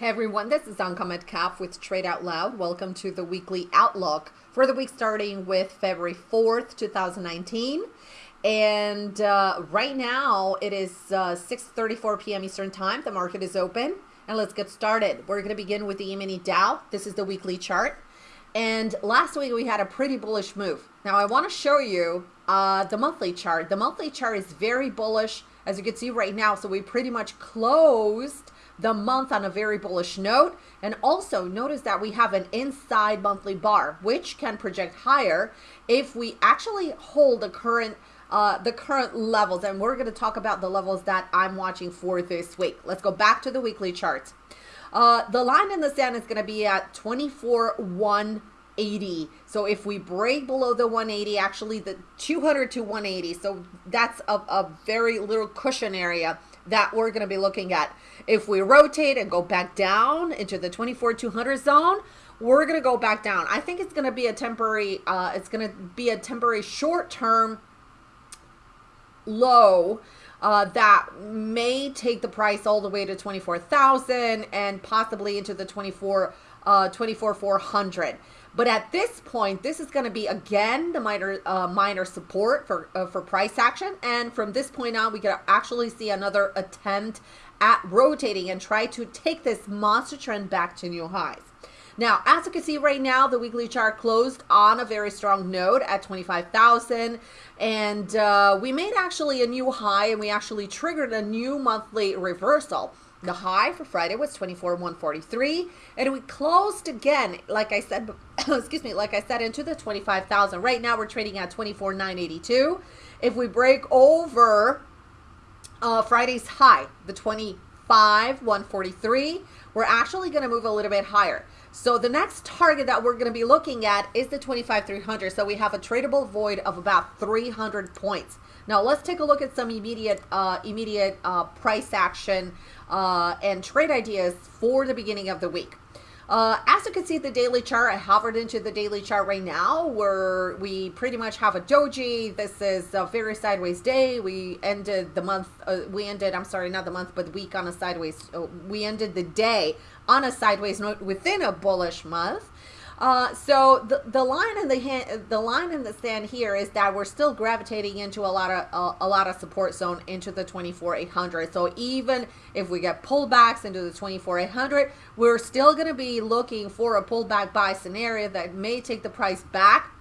Hey everyone, this is Anka Metcalf with Trade Out Loud. Welcome to the weekly outlook for the week starting with February 4th, 2019. And uh, right now it is uh, 6.34 p.m. Eastern Time. The market is open. And let's get started. We're going to begin with the E-mini Dow. This is the weekly chart. And last week we had a pretty bullish move. Now I want to show you uh, the monthly chart. The monthly chart is very bullish, as you can see right now. So we pretty much closed the month on a very bullish note. And also notice that we have an inside monthly bar, which can project higher if we actually hold the current uh, the current levels. And we're going to talk about the levels that I'm watching for this week. Let's go back to the weekly chart. Uh, the line in the sand is going to be at 24 180. So if we break below the 180, actually the 200 to 180, so that's a, a very little cushion area that we're going to be looking at. If we rotate and go back down into the 24 200 zone, we're going to go back down. I think it's going to be a temporary, uh, it's going to be a temporary short term low uh, that may take the price all the way to 24,000 and possibly into the 24 uh 24,400. But at this point, this is going to be again the minor uh, minor support for uh, for price action. And from this point on, we could actually see another attempt at rotating and try to take this monster trend back to new highs. Now, as you can see right now, the weekly chart closed on a very strong note at 25,000. And uh, we made actually a new high and we actually triggered a new monthly reversal. The high for Friday was 24,143 and we closed again, like I said, excuse me, like I said, into the 25,000. Right now we're trading at 24,982. If we break over uh, Friday's high, the 25, 143, we're actually going to move a little bit higher. So the next target that we're going to be looking at is the 25,300. So we have a tradable void of about 300 points. Now let's take a look at some immediate, uh, immediate uh, price action uh, and trade ideas for the beginning of the week. Uh, as you can see the daily chart, I hovered into the daily chart right now where we pretty much have a doji. This is a very sideways day. We ended the month, uh, we ended, I'm sorry, not the month, but the week on a sideways. Uh, we ended the day on a sideways note within a bullish month. Uh, so the, the line in the hand, the line in the sand here is that we're still gravitating into a lot of uh, a lot of support zone into the 24 800. So even if we get pullbacks into the 24 800, we're still going to be looking for a pullback buy scenario that may take the price back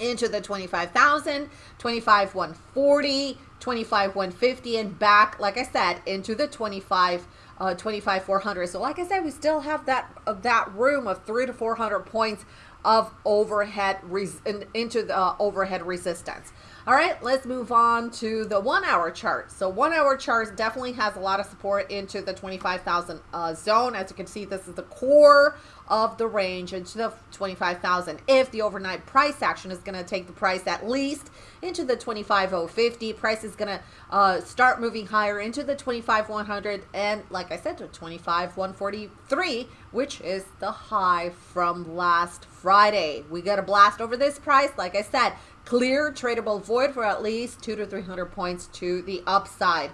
into the 25,000, 25 140, 25 150 and back like I said into the 25 uh, 25 400 so like i said we still have that of that room of three to 400 points of overhead res into the uh, overhead resistance. All right let's move on to the one hour chart. So one hour chart definitely has a lot of support into the 25,000 uh, zone. As you can see this is the core of the range into the 25,000 if the overnight price action is going to take the price at least into the 25,050 price is going to uh, start moving higher into the 25,100 and like I said to 25,143 which is the high from last Friday we got a blast over this price like I said clear tradable void for at least two to 300 points to the upside.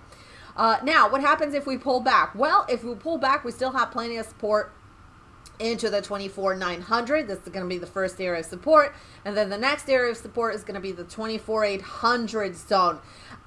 Uh, now, what happens if we pull back? Well, if we pull back, we still have plenty of support into the 24 900 this is going to be the first area of support. And then the next area of support is going to be the 24 800 zone.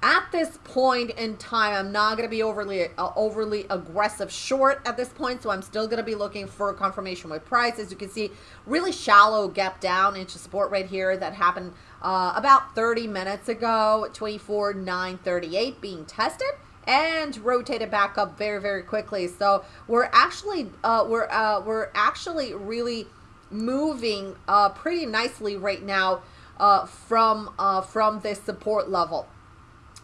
At this point in time i'm not going to be overly uh, overly aggressive short at this point so i'm still going to be looking for confirmation with price. As you can see really shallow gap down into support right here that happened uh, about 30 minutes ago 24 938 being tested and rotate it back up very very quickly so we're actually uh, we're uh, we're actually really moving uh, pretty nicely right now uh, from uh, from this support level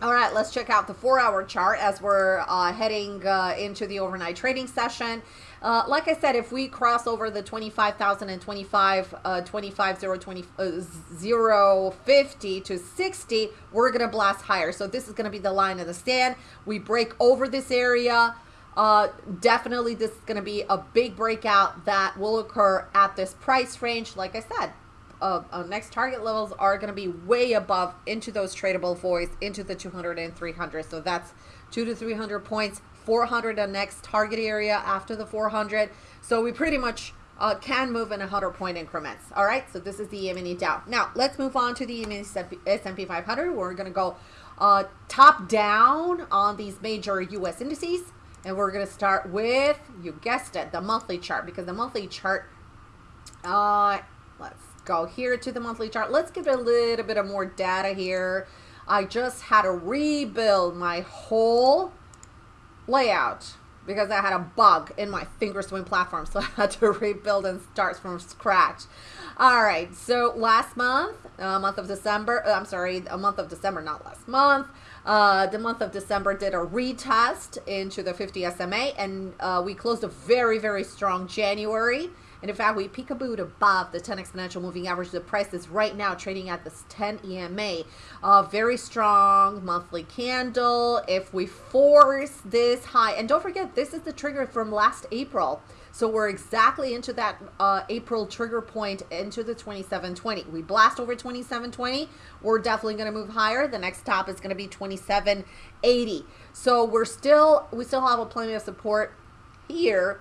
all right, let's check out the four hour chart as we're uh, heading uh, into the overnight trading session. Uh, like I said, if we cross over the 25,000 and 25, uh, 25, 0, 20, uh, 0, 50 to 60, we're going to blast higher. So this is going to be the line of the stand. We break over this area. Uh, definitely this is going to be a big breakout that will occur at this price range. Like I said, uh, uh, next target levels are going to be way above into those tradable voids into the 200 and 300 so that's two to 300 points 400 the next target area after the 400. So we pretty much uh, can move in 100 point increments. All right, so this is the E-mini Dow. Now let's move on to the S&P 500. We're going to go uh, top down on these major U.S. indices. And we're going to start with, you guessed it, the monthly chart. Because the monthly chart, uh, let's go here to the monthly chart. Let's give it a little bit of more data here. I just had to rebuild my whole layout because I had a bug in my Thinkorswim platform. So I had to rebuild and start from scratch. All right, so last month, uh, month of December, uh, I'm sorry, a month of December, not last month. Uh, the month of December did a retest into the 50 SMA and uh, we closed a very, very strong January. And in fact, we peekabooed above the 10 exponential moving average. The price is right now trading at this 10 EMA. A very strong monthly candle. If we force this high, and don't forget, this is the trigger from last April. So we're exactly into that uh, April trigger point into the 2720. We blast over 2720. We're definitely going to move higher. The next top is going to be 2780. So we're still, we still have a plenty of support here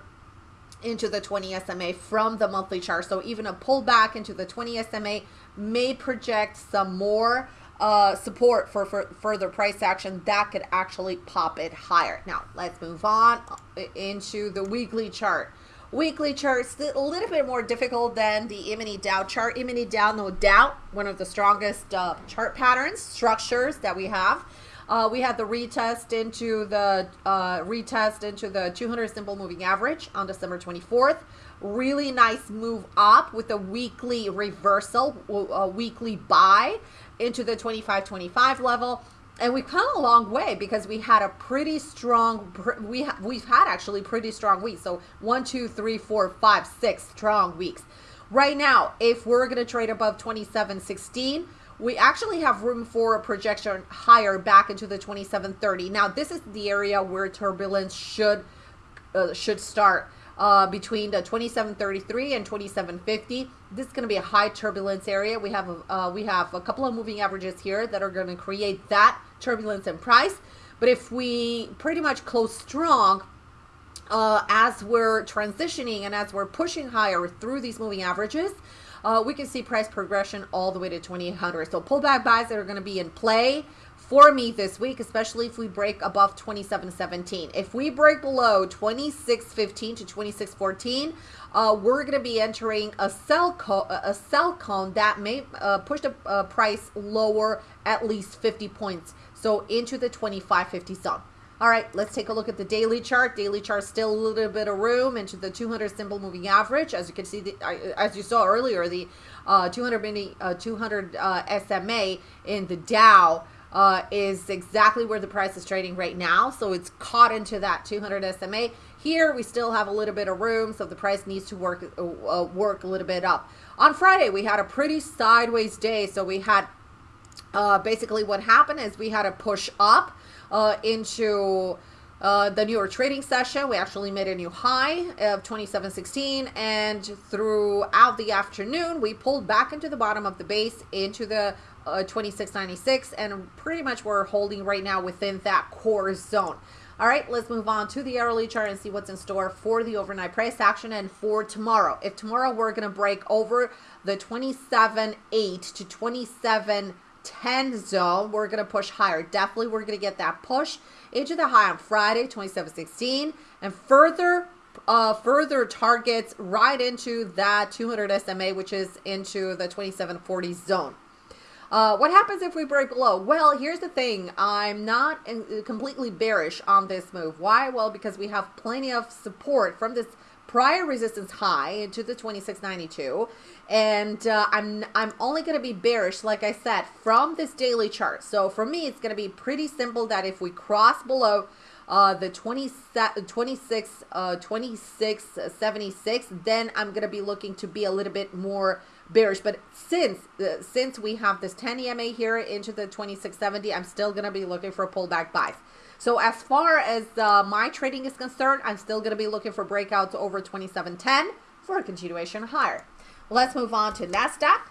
into the 20 SMA from the monthly chart. So even a pullback into the 20 SMA may project some more uh, support for, for further price action that could actually pop it higher. Now let's move on into the weekly chart. Weekly charts a little bit more difficult than the E-mini Dow chart. E-mini Dow, no doubt, one of the strongest uh, chart patterns structures that we have. Uh, we had the retest into the uh, retest into the 200 simple moving average on December 24th. Really nice move up with a weekly reversal, a weekly buy into the 25-25 level. And we've come a long way because we had a pretty strong, we ha we've had actually pretty strong weeks. So one, two, three, four, five, six strong weeks. Right now, if we're going to trade above 27.16, we actually have room for a projection higher back into the 2730. Now, this is the area where turbulence should uh, should start uh, between the 2733 and 2750. This is going to be a high turbulence area. We have a, uh, we have a couple of moving averages here that are going to create that turbulence in price. But if we pretty much close strong uh, as we're transitioning and as we're pushing higher through these moving averages, uh, we can see price progression all the way to 2800 so pullback buys that are going to be in play for me this week especially if we break above 2717 if we break below 2615 to 2614 uh, we're going to be entering a sell a sell cone that may uh, push the uh, price lower at least 50 points. So into the 2550 zone all right, let's take a look at the daily chart. Daily chart still a little bit of room into the 200 simple moving average. As you can see, the, as you saw earlier, the uh, 200 mini, uh, 200 uh, SMA in the Dow uh, is exactly where the price is trading right now. So it's caught into that 200 SMA. Here we still have a little bit of room, so the price needs to work uh, work a little bit up. On Friday, we had a pretty sideways day, so we had uh, basically what happened is we had a push up uh, into uh, the newer trading session. We actually made a new high of 2716 and throughout the afternoon we pulled back into the bottom of the base into the uh, 2696 and pretty much we're holding right now within that core zone. All right, let's move on to the hourly chart and see what's in store for the overnight price action and for tomorrow. If tomorrow we're going to break over the 27.8 to 27 10 zone, we're going to push higher. Definitely, we're going to get that push into the high on Friday, 2716, and further uh, further targets right into that 200 SMA, which is into the 2740 zone. Uh, what happens if we break below? Well, here's the thing. I'm not completely bearish on this move. Why? Well, because we have plenty of support from this prior resistance high into the 2692 and uh, I'm I'm only going to be bearish like I said from this daily chart. So for me it's going to be pretty simple that if we cross below uh, the 20, 26 uh, 26 76 then I'm going to be looking to be a little bit more bearish but since uh, since we have this 10 EMA here into the 2670 I'm still going to be looking for a pullback buys so as far as uh, my trading is concerned, I'm still going to be looking for breakouts over 2710 for a continuation higher. Let's move on to NASDAQ.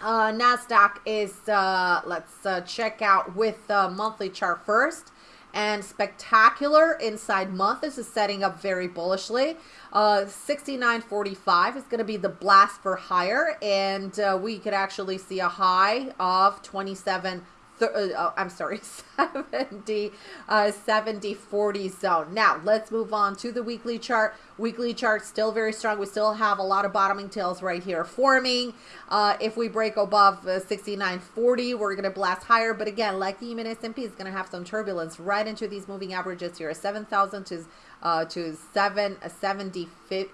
Uh, NASDAQ is, uh, let's uh, check out with the monthly chart first. And spectacular inside month. This is setting up very bullishly. Uh, 69.45 is going to be the blast for higher, and uh, we could actually see a high of 27 th- uh, oh, I'm sorry, 70, uh, 70, 40 zone. Now, let's move on to the weekly chart. Weekly chart still very strong. We still have a lot of bottoming tails right here forming. Uh, if we break above uh, 69.40, we're going to blast higher. But again, like the E-mini S&P is going to have some turbulence right into these moving averages here. 7,000 to uh, to 7 uh, 70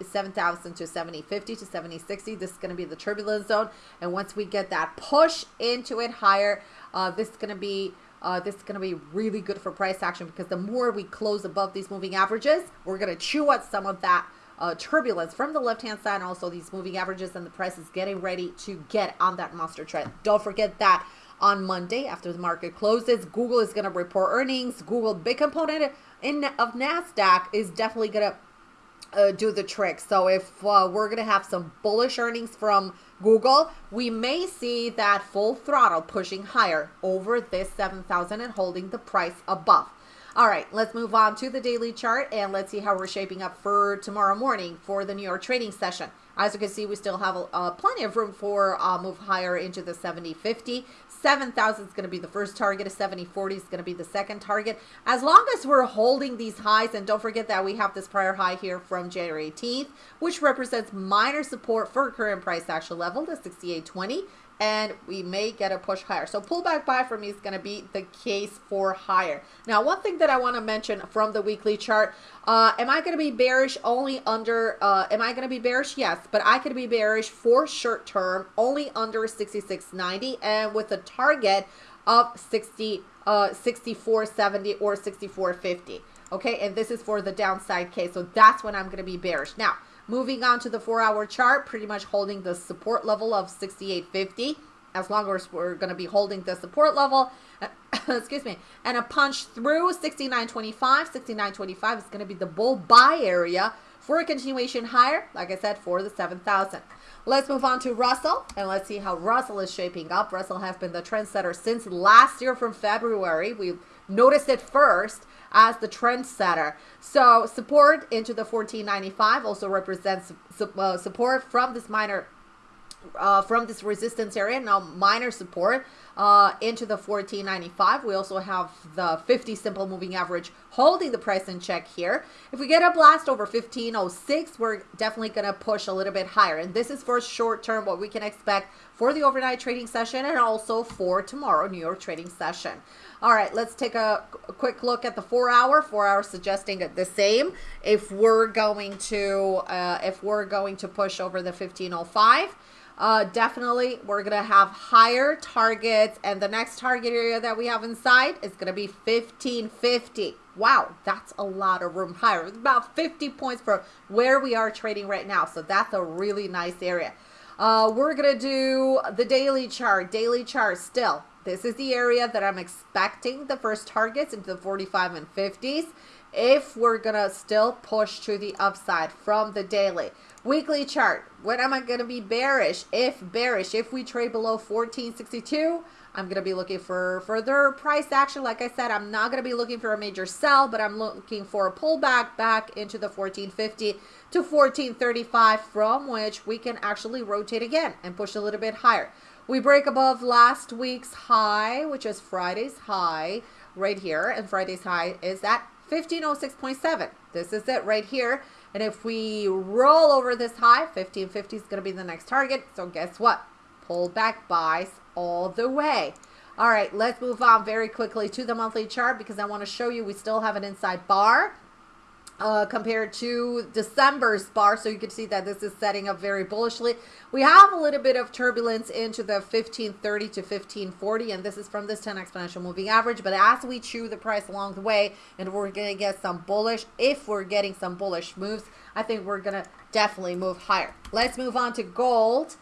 7,000 to 70 50 to 70 60 this is going to be the turbulence zone and once we get that push into it higher uh, this is going to be uh, this is going to be really good for price action because the more we close above these moving averages, we're going to chew out some of that uh, turbulence from the left hand side and also these moving averages and the price is getting ready to get on that monster trend. Don't forget that on Monday after the market closes, Google is going to report earnings. Google, big component in of NASDAQ, is definitely going to uh, do the trick. So if uh, we're going to have some bullish earnings from Google, we may see that full throttle pushing higher over this 7,000 and holding the price above. All right, let's move on to the daily chart and let's see how we're shaping up for tomorrow morning for the New York trading session. As you can see, we still have uh, plenty of room for uh, move higher into the 70-50. 7,000 is going to be the first target. A 70-40 is going to be the second target. As long as we're holding these highs, and don't forget that we have this prior high here from January 18th, which represents minor support for current price action level, the 68.20 and we may get a push higher. So pullback buy for me is going to be the case for higher. Now, one thing that I want to mention from the weekly chart, uh, am I going to be bearish only under, uh, am I going to be bearish? Yes, but I could be bearish for short term only under 66.90 and with a target of 60, uh, 64.70 or 64.50. Okay, and this is for the downside case. So that's when I'm going to be bearish. Now, Moving on to the four hour chart, pretty much holding the support level of 68.50 as long as we're going to be holding the support level, excuse me, and a punch through 69.25. 69.25 is going to be the bull buy area for a continuation higher, like I said, for the 7,000. Let's move on to Russell and let's see how Russell is shaping up. Russell has been the trendsetter since last year from February. We noticed it first as the trendsetter. So support into the 1495 also represents uh, support from this minor uh, from this resistance area. Now minor support uh, into the 1495 we also have the 50 simple moving average holding the price in check here. If we get a blast over 1506 we're definitely going to push a little bit higher. And this is for short term what we can expect for the overnight trading session and also for tomorrow New York trading session. All right let's take a, a quick look at the four hour. Four hour suggesting the same. If we're going to uh, if we're going to push over the 1505 uh, definitely we're going to have higher targets and the next target area that we have inside is going to be 1550 wow that's a lot of room higher. It's about 50 points from where we are trading right now so that's a really nice area. Uh, we're going to do the daily chart daily chart still. This is the area that i'm expecting the first targets into the 45 and 50s if we're going to still push to the upside from the daily Weekly chart. When am I going to be bearish? If bearish, if we trade below 1462, I'm going to be looking for further price action. Like I said, I'm not going to be looking for a major sell, but I'm looking for a pullback back into the 1450 to 1435 from which we can actually rotate again and push a little bit higher. We break above last week's high, which is Friday's high right here. And Friday's high is at 1506.7. This is it right here. And if we roll over this high, 1550 is going to be the next target. So guess what? Pull back buys all the way. All right, let's move on very quickly to the monthly chart because I want to show you we still have an inside bar uh, compared to December's bar. So you can see that this is setting up very bullishly. We have a little bit of turbulence into the 1530 to 1540, and this is from this 10 exponential moving average. But as we chew the price along the way, and we're going to get some bullish, if we're getting some bullish moves, I think we're going to definitely move higher. Let's move on to gold.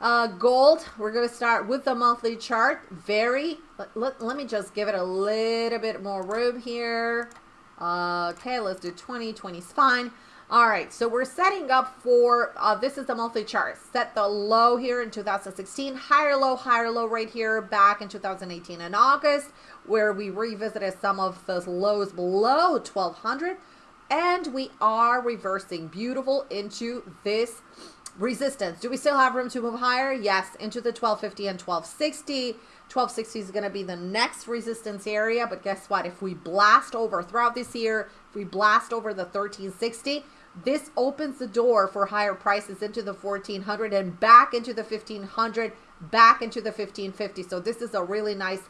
Uh, gold, we're going to start with the monthly chart. Very, let, let, let me just give it a little bit more room here. Uh, okay, let's do 20. 20 is fine. All right, so we're setting up for, uh, this is the monthly chart. Set the low here in 2016, higher low, higher low right here back in 2018 in August, where we revisited some of those lows below 1200. And we are reversing beautiful into this resistance. Do we still have room to move higher? Yes, into the 1250 and 1260. 1260 is going to be the next resistance area, but guess what? If we blast over throughout this year, if we blast over the 1360, this opens the door for higher prices into the 1400 and back into the 1500, back into the 1550. So this is a really nice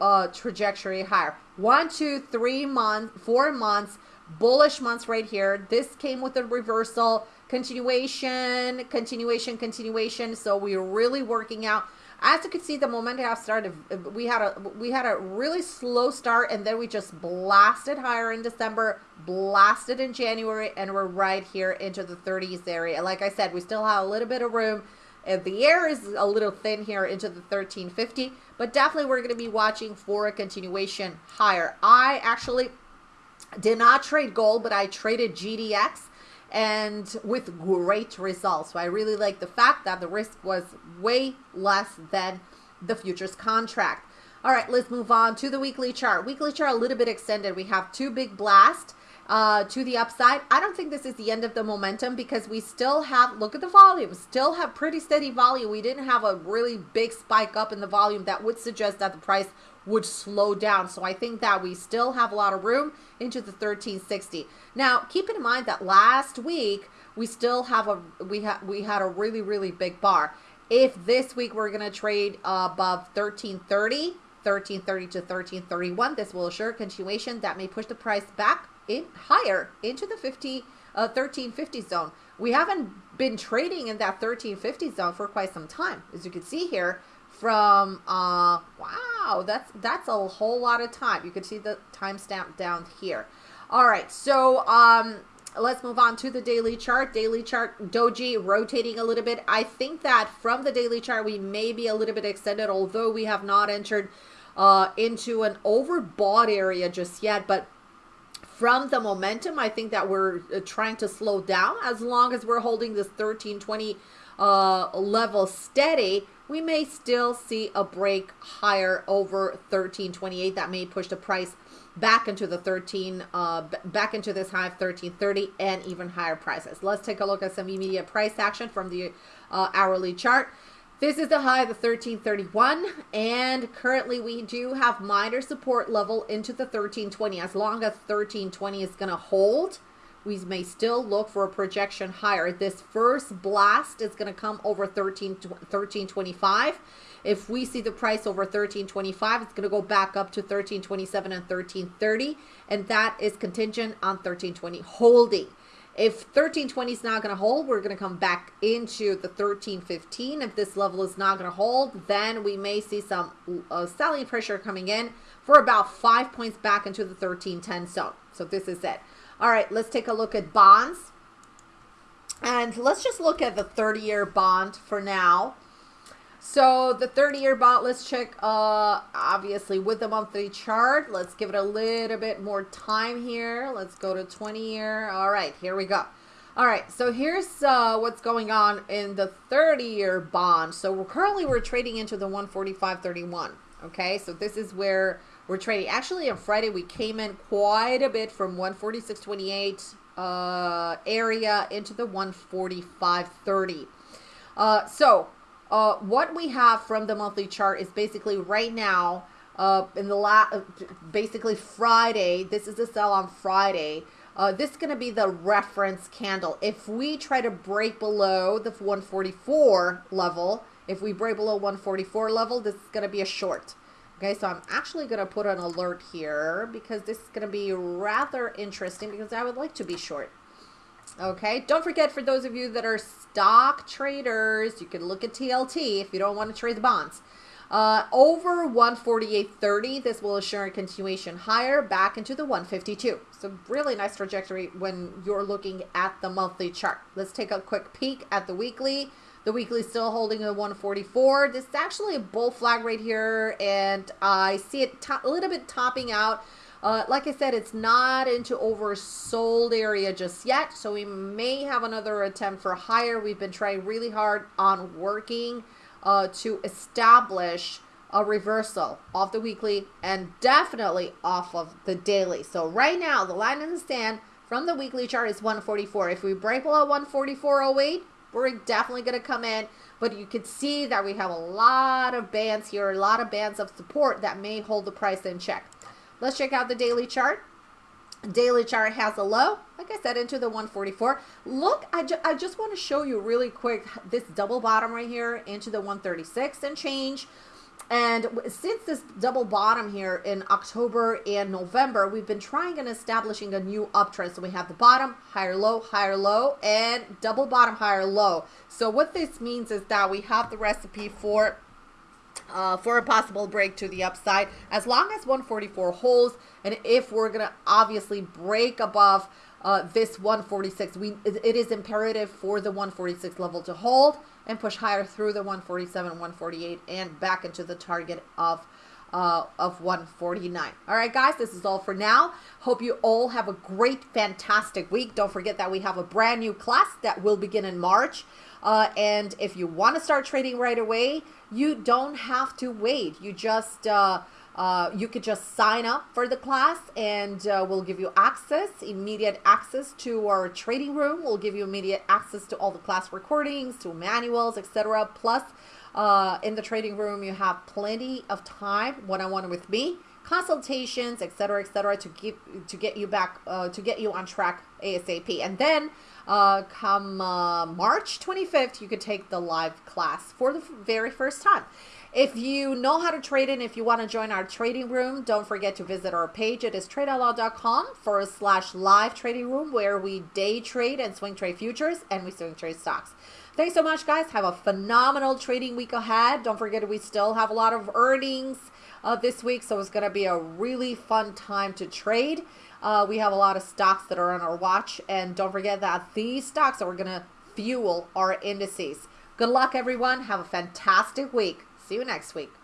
uh, trajectory higher. One, two, three months, four months, bullish months right here. This came with a reversal, continuation, continuation, continuation. So we're really working out as you can see, the momentum have started. We had a we had a really slow start, and then we just blasted higher in December, blasted in January, and we're right here into the 30s area. Like I said, we still have a little bit of room. And the air is a little thin here into the 1350, but definitely we're going to be watching for a continuation higher. I actually did not trade gold, but I traded GDX and with great results. So I really like the fact that the risk was way less than the futures contract. All right, let's move on to the weekly chart. Weekly chart a little bit extended. We have two big blasts uh, to the upside. I don't think this is the end of the momentum because we still have, look at the volume, still have pretty steady volume. We didn't have a really big spike up in the volume that would suggest that the price would slow down. So I think that we still have a lot of room into the 1360. Now, keep in mind that last week we still have a we had we had a really really big bar. If this week we're going to trade above 1330, 1330 to 1331, this will assure continuation that may push the price back in higher into the 50 uh, 1350 zone. We haven't been trading in that 1350 zone for quite some time. As you can see here, from uh wow that's that's a whole lot of time. You can see the timestamp down here. All right so um let's move on to the daily chart. Daily chart doji rotating a little bit. I think that from the daily chart we may be a little bit extended although we have not entered uh into an overbought area just yet but from the momentum i think that we're uh, trying to slow down. As long as we're holding this 1320 uh level steady we may still see a break higher over 1328 that may push the price back into the 13 uh back into this high of 1330 and even higher prices. Let's take a look at some immediate price action from the uh, hourly chart this is the high of the 1331 and currently we do have minor support level into the 1320 as long as 1320 is going to hold we may still look for a projection higher. This first blast is going to come over 13, 1325. If we see the price over 1325, it's going to go back up to 1327 and 1330. And that is contingent on 1320 holding. If 1320 is not going to hold, we're going to come back into the 1315. If this level is not going to hold, then we may see some uh, selling pressure coming in for about five points back into the 1310 zone. So this is it. All right, let's take a look at bonds. And let's just look at the 30-year bond for now. So the 30-year bond, let's check, uh, obviously, with the monthly chart. Let's give it a little bit more time here. Let's go to 20-year. All right, here we go. All right, so here's uh, what's going on in the 30-year bond. So we're currently we're trading into the 145.31. Okay, so this is where we're trading. Actually, on Friday, we came in quite a bit from 146.28 uh, area into the 145.30. Uh, so uh, what we have from the monthly chart is basically right now, uh, in the last, basically Friday, this is a sell on Friday. Uh, this is going to be the reference candle. If we try to break below the 144 level, if we break below 144 level, this is going to be a short. Okay, so I'm actually going to put an alert here because this is going to be rather interesting because I would like to be short. Okay, don't forget for those of you that are stock traders, you can look at TLT if you don't want to trade the bonds. Uh, over 148.30, this will assure a continuation higher back into the 152. So really nice trajectory when you're looking at the monthly chart. Let's take a quick peek at the weekly. The weekly still holding a 144. This is actually a bull flag right here, and I see it a little bit topping out Uh, like I said, it's not into oversold area just yet, so we may have another attempt for higher. We've been trying really hard on working uh, to establish a reversal off the weekly and definitely off of the daily. So right now, the line in the stand from the weekly chart is 144. If we break below 144.08, we're definitely going to come in. But you can see that we have a lot of bands here, a lot of bands of support that may hold the price in check. Let's check out the daily chart. Daily chart has a low, like I said, into the 144. Look, I, ju I just want to show you really quick this double bottom right here into the 136 and change. And since this double bottom here in October and November, we've been trying and establishing a new uptrend. So we have the bottom, higher low, higher low, and double bottom, higher low. So what this means is that we have the recipe for uh, for a possible break to the upside. As long as 144 holds and if we're gonna obviously break above uh, this 146 we it is imperative for the 146 level to hold and push higher through the 147 148 and back into the target of uh, of 149 all right guys this is all for now. Hope you all have a great fantastic week. Don't forget that we have a brand new class that will begin in March uh, and if you want to start trading right away you don't have to wait you just uh, uh, you could just sign up for the class and uh, we'll give you access, immediate access to our trading room. We'll give you immediate access to all the class recordings, to manuals, etc. Plus, uh, in the trading room, you have plenty of time one-on-one -on -one with me, consultations, etc., etc., to get to get you back uh, to get you on track ASAP. And then, uh, come uh, March 25th, you could take the live class for the very first time. If you know how to trade and if you want to join our trading room, don't forget to visit our page. It is tradeoutloud.com forward slash live trading room where we day trade and swing trade futures and we swing trade stocks. Thanks so much, guys. Have a phenomenal trading week ahead. Don't forget we still have a lot of earnings uh, this week, so it's going to be a really fun time to trade. Uh, we have a lot of stocks that are on our watch, and don't forget that these stocks are going to fuel our indices. Good luck, everyone. Have a fantastic week. See you next week.